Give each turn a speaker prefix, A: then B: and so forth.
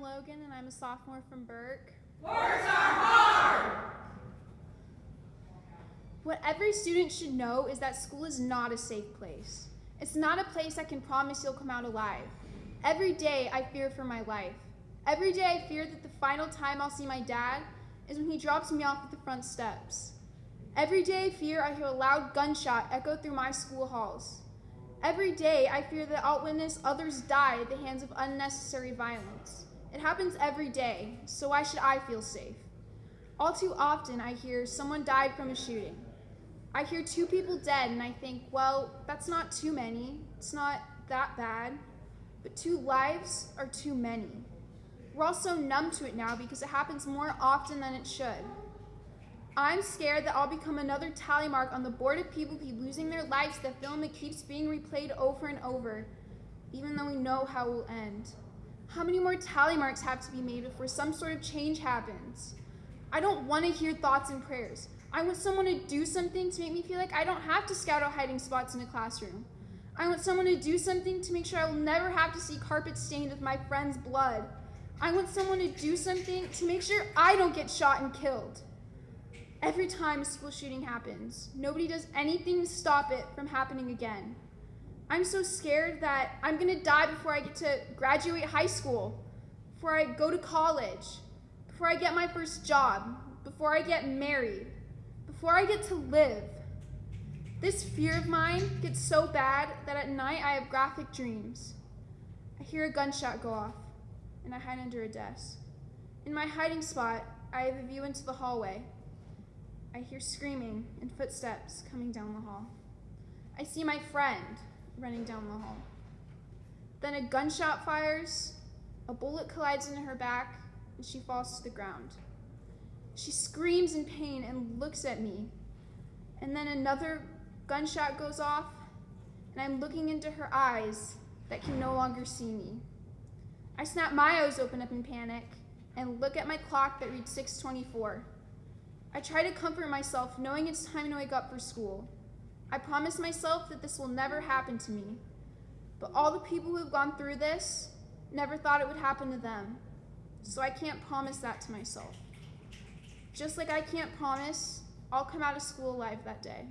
A: I'm Logan, and I'm a sophomore from Burke.
B: Words are hard!
A: What every student should know is that school is not a safe place. It's not a place I can promise you'll come out alive. Every day I fear for my life. Every day I fear that the final time I'll see my dad is when he drops me off at the front steps. Every day I fear I hear a loud gunshot echo through my school halls. Every day I fear that I'll witness others die at the hands of unnecessary violence. It happens every day, so why should I feel safe? All too often I hear someone died from a shooting. I hear two people dead and I think, well, that's not too many. It's not that bad. But two lives are too many. We're all so numb to it now because it happens more often than it should. I'm scared that I'll become another tally mark on the board of people who keep losing their lives the film that keeps being replayed over and over, even though we know how it will end. How many more tally marks have to be made before some sort of change happens? I don't want to hear thoughts and prayers. I want someone to do something to make me feel like I don't have to scout out hiding spots in a classroom. I want someone to do something to make sure I will never have to see carpet stained with my friend's blood. I want someone to do something to make sure I don't get shot and killed. Every time a school shooting happens, nobody does anything to stop it from happening again. I'm so scared that I'm gonna die before I get to graduate high school, before I go to college, before I get my first job, before I get married, before I get to live. This fear of mine gets so bad that at night I have graphic dreams. I hear a gunshot go off, and I hide under a desk. In my hiding spot, I have a view into the hallway. I hear screaming and footsteps coming down the hall. I see my friend running down the hall. Then a gunshot fires, a bullet collides into her back, and she falls to the ground. She screams in pain and looks at me. And then another gunshot goes off, and I'm looking into her eyes that can no longer see me. I snap my eyes open up in panic and look at my clock that reads 624. I try to comfort myself knowing it's time to wake up for school. I promise myself that this will never happen to me. But all the people who have gone through this never thought it would happen to them. So I can't promise that to myself. Just like I can't promise I'll come out of school alive that day.